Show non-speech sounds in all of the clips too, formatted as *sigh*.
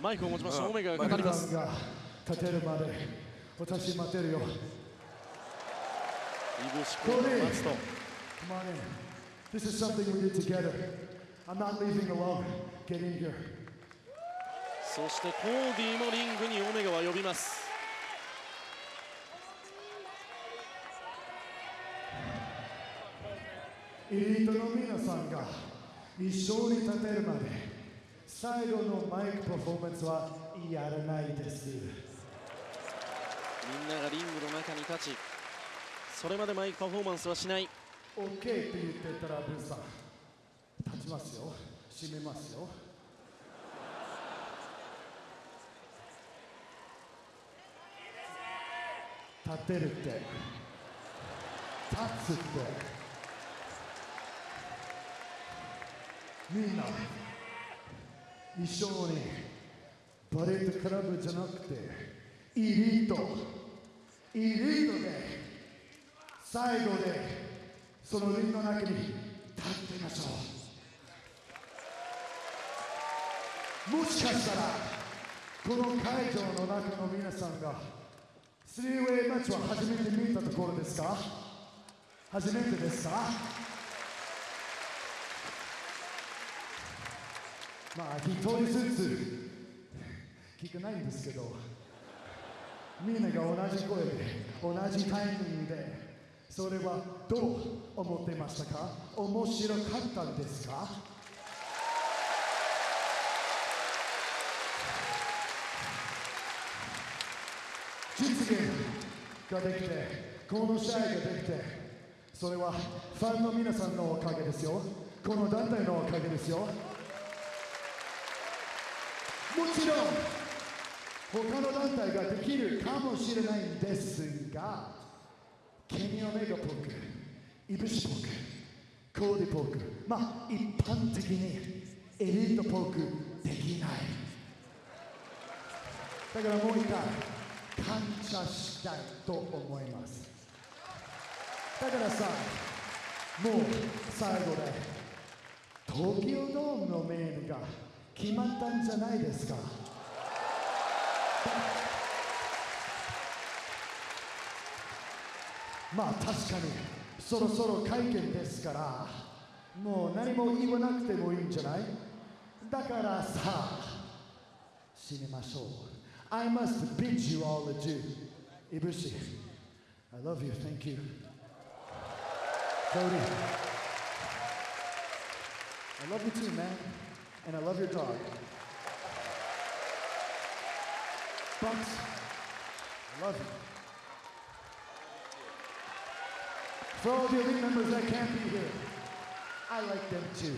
マイクを持ちましたオメガが語ります。が立てるまで私待てるよ。イブシコート待つと。Come on in This is something we did together. I'm not leaving alone. Get in here. そしてコーディもリングにオメガは呼びます。エリートの皆さんが一緒に立てるまで最後のマイクパフォーマンスはやらないです。みんながリングの中に立ちそれまでマイクパフォーマンスはしない。OK って言ってたらブーさん立ちますよ。閉めますよ。立てるって。立つって。みんな一緒にバレットクラブじゃなくてエリート。エリートで最後でそのリンの中に立ってみましょう。もしかしたらこの会場の中の皆さんがスリーウェイマッチは初めて見たところですか？初めてですか？まあ一人ずつ。聞かないんですけどみんなが同じ声で同じタイミングでそれはどう思ってましたか？面白かったんですか？実現ができてこの試合ができてそれはファンの皆さんのおかげですよ。この団体のおかげですよ。もちろん他の団体ができるかもしれないんですがケニー・オメガポークイブシポークコーディポークまあ一般的にエリートポークできない。だからもう一回感謝したいと思います。だからさもう最後で東京ドームのメールが決まったんじゃないですか。まあ確かにそろそろ会見ですからもう何も言わなくてもいいんじゃない？だからさ死にましょう。I must bid you all adieu. イブシ I love you. Thank you. Cody I love you too man. And I love your dog Bucks I love you For all the elite members that can't be here, I like them too.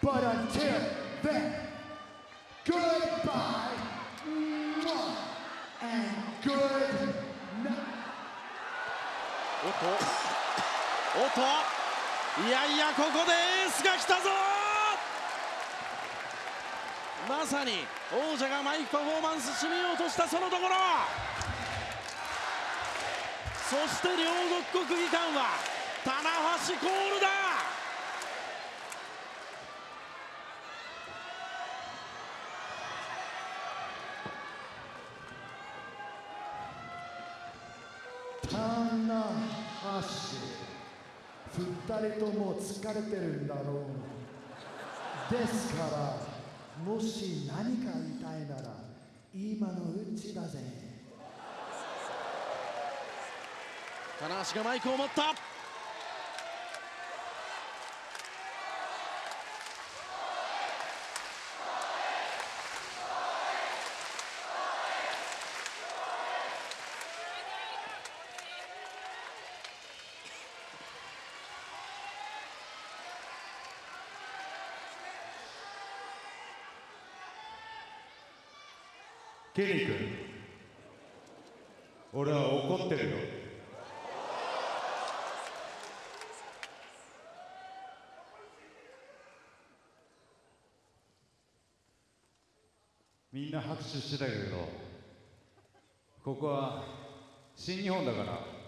But until then, goodbye and good night. おっとおっといやいやここでエースが来たぞまさに王者がマイクパフォーマンス締めようとしたそのところ。そして両国国技館は棚橋コールだ。棚橋二人とも疲れてるんだろう。ですからもし何か言いたいなら今のうちだぜ。棚橋がマイクを持った。ケリー君。俺は怒ってるよ。みんな拍手してたけどここは新日本だから。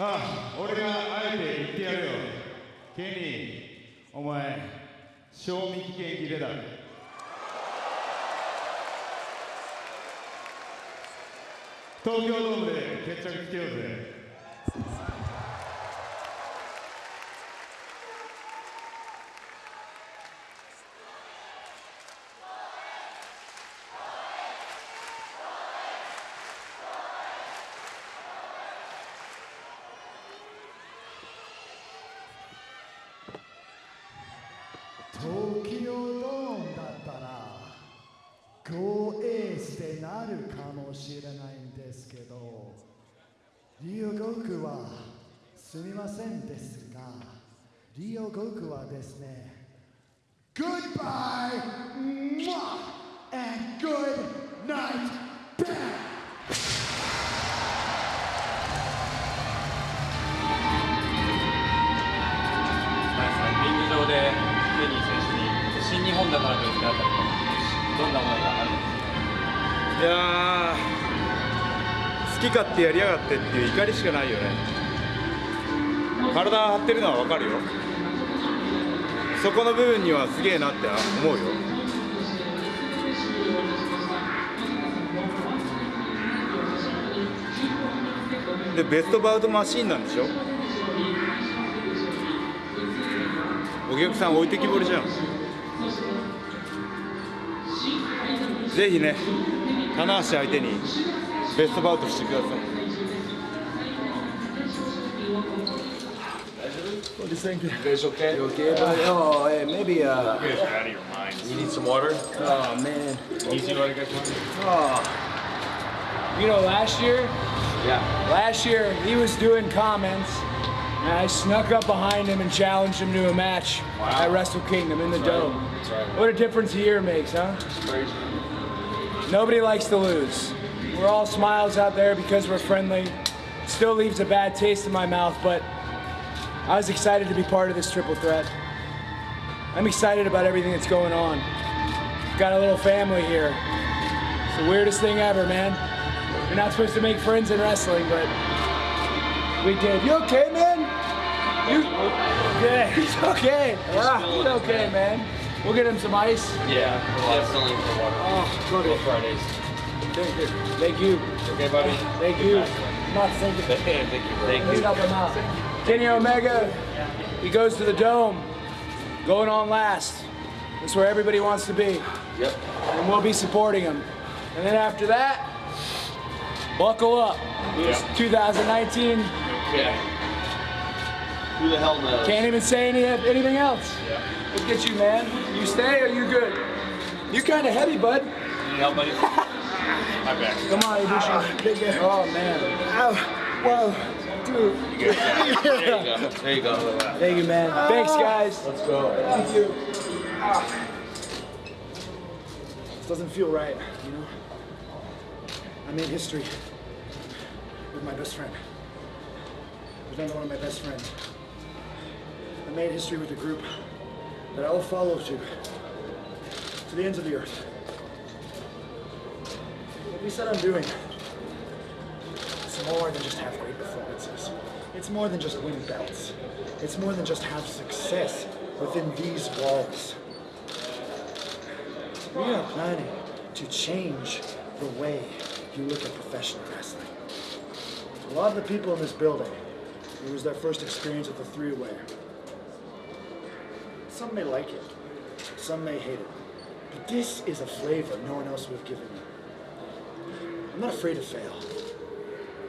ああ俺があえて言ってやるよ。ケニーお前賞味期限切れだ。東京ドームで決着つけようぜ東京ドームだったら5エースでなるかもしれないんですけどリオゴクはすみませんですがリオゴクはですね Goodbye mwah, and good night bang! リング上でケニー選手に新日本だからと言ってあったりとどんな思いがあるんですか？いやー好き勝手やりやがってっていう怒りしかないよね。体張ってるのは分かるよ。そこの部分にはすげえなって思うよ。でベストバウトマシーンなんでしょ？お客さん置いてきぼりじゃん。ぜひね棚橋相手に。Bestemotors çıkarsın. What do you think? You guys okay? You okay, buddy? Oh, hey, maybe, uh... You guys are out of your minds. You need some water? Oh, man. Easy water, guys? Oh. You know, last year... Yeah. Last year, he was doing comments, and I snuck up behind him and challenged him to a match wow. at Wrestle Kingdom in the Dome. Right. What a difference a year makes, huh? Nobody likes to lose. We're all smiles out there because we're friendly. Still leaves a bad taste in my mouth, but I was excited to be part of this triple threat. I'm excited about everything that's going on. Got a little family here. It's the weirdest thing ever, man. You're not supposed to make friends in wrestling, but we did. You okay, man? You yeah, *laughs* he's okay. Yeah, he's okay, man. We'll get him some ice. Yeah, definitely for water. Oh, go to Fridays. Thank you. Thank you. Okay, buddy? Thank you. Not thinking. Thank you, bro. Let's help him out. Kenny Omega, he goes to the dome, going on last. That's where everybody wants to be. Yep. And we'll be supporting him. And then after that, buckle up. It's 2019. Yeah. Who the hell knows? Can't even say any, anything else. Yeah. Look at you, man. You stay or you good? You're kind of heavy, bud. Need help, buddy? *laughs* My back. Come on, Ibushi. Oh, man. Oh, whoa. Dude. *laughs* There you go. There you go. Thank you, man. Thanks, guys. Let's go. Thank you. Ah. This doesn't feel right, you know? I made history with my best friend. With another one of my best friends. I made history with a group that I will follow to, to the ends of the earth. We said I'm doing, it's more than just have great performances. It's more than just win belts. It's more than just have success within these walls. We are planning to change the way you look at professional wrestling. A lot of the people in this building, it was their first experience with the three-way. Some may like it, some may hate it. But this is a flavor no one else would have given me. I'm not afraid to fail.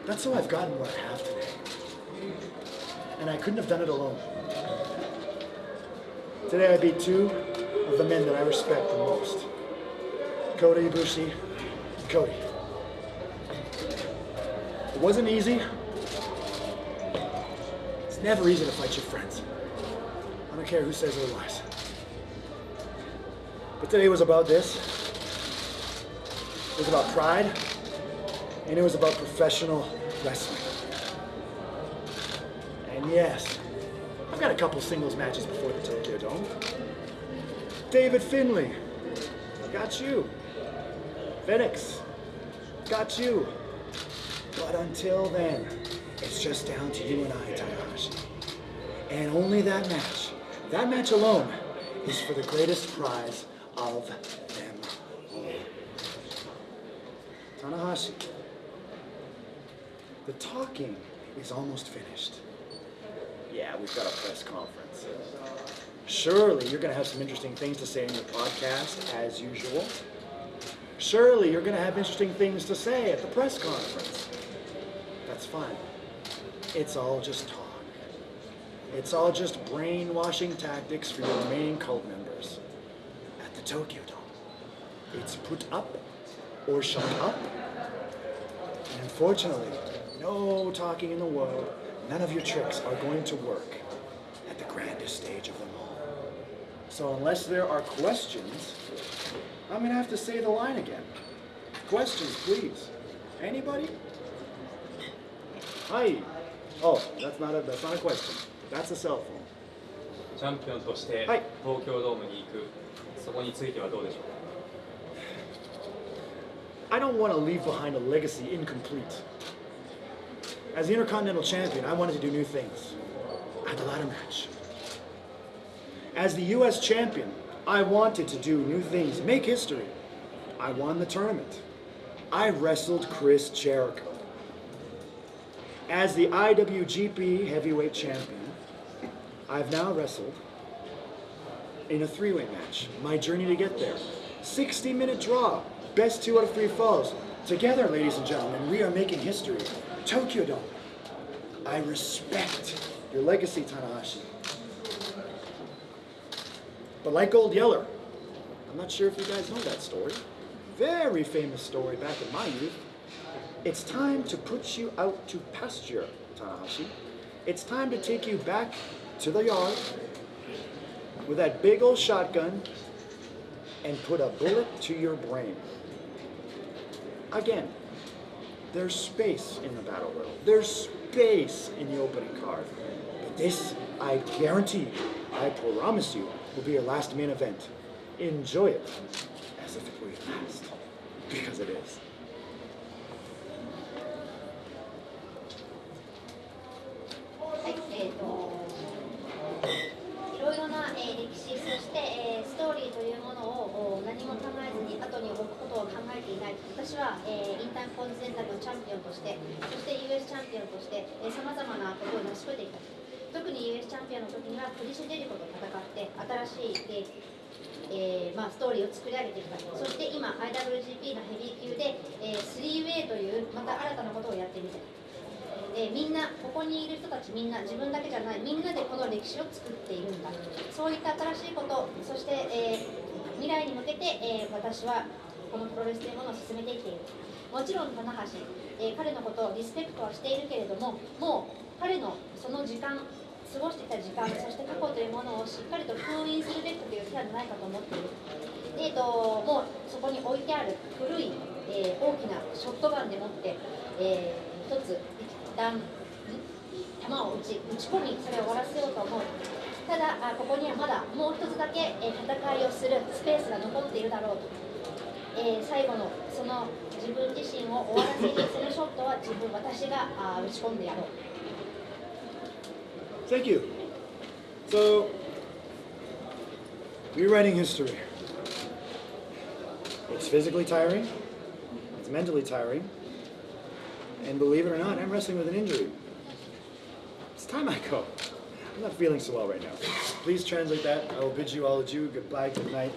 That's how I've gotten what I have today. And I couldn't have done it alone. Today I beat two of the men that I respect the most. Kota Ibushi Cody. It wasn't easy. It's never easy to fight your friends. I don't care who says otherwise. But today was about this. It was about pride, and it was about professional wrestling. And yes, I've got a couple singles matches before the Tokyo Dome. David Finley, got you. Phoenix, got you. But until then, It's just down to you and I, Tanahashi. And only that match, that match alone, is for the greatest prize of them all. Tanahashi, the talking is almost finished. Yeah, we've got a press conference. Surely you're going to have some interesting things to say in your podcast, as usual. Surely you're going to have interesting things to say at the press conference. That's fine. It's all just talk. It's all just brainwashing tactics for your remaining cult members. At the Tokyo Dome, it's put up or shut up. And unfortunately, no talking in the world, none of your tricks are going to work at the grandest stage of them all. So unless there are questions, I'm gonna have to say the line again. Questions, please. Anybody? Hi. Oh, that's not a that's not a question. That's a cell phone. チャンピオンとしてはい東京ドームに行く、そこについてはどうでしょうか I don't want to leave behind a legacy incomplete. As the Intercontinental Champion, I wanted to do new things. I had a ladder match. As the US Champion, I wanted to do new things, make history. I won the tournament. I wrestled Chris Jericho. As the IWGP Heavyweight Champion, I've now wrestled in a three way match. My journey to get there. 60 minute draw. Best two out of three falls. Together, ladies and gentlemen, we are making history. Tokyo Dome. I respect your legacy, Tanahashi. But like Old Yeller, I'm not sure if you guys know that story. Very famous story back in my youth. It's time to put you out to pasture, Tanahashi. It's time to take you back to the yard with that big old shotgun and put a bullet to your brain. Again, there's space in the battle royal. There's space in the opening card. But this, I guarantee you, I promise you, will be your last main event. Enjoy it as if it were your last. Because it is. 私は、えーインターコンチネンタルのチャンピオンとしてそして US チャンピオンとしてさまざまなことを成し遂げてきた。特に US チャンピオンの時にはクリシュ・ジェリコと戦って新しい、えーえーまあ、ストーリーを作り上げてきた。そして今 IWGP のヘビー級で、えー、3way というまた新たなことをやってみて。えーみんなここにいる人たちみんな自分だけじゃないみんなでこの歴史を作っているんだ。そういった新しいことそして、えー未来に向けて、えー私はこのプロレスというものを進めていっているもちろん棚橋、えー彼のことをリスペクトはしているけれどももう彼のその時間過ごしてきた時間そして過去というものをしっかりと封印するべきという手はないかと思っているで、えー、ともうそこに置いてある古い、えー大きなショットガンでもって、えー一つ一旦ん球を打ち打ち込みそれを終わらせようと思うただあここにはまだもう一つだけ、えー戦いをするスペースが残っているだろうと、えー最後のその自分自身を終わらせにするショットは自分私があ打ち込んでやろう Thank you. So, rewriting history. It's physically tiring, it's mentally tiring, and believe it or not, I'm wrestling with an injury. It's time I go. I'm not feeling so well right now. Please translate that. I will bid you all adieu, goodbye, good night.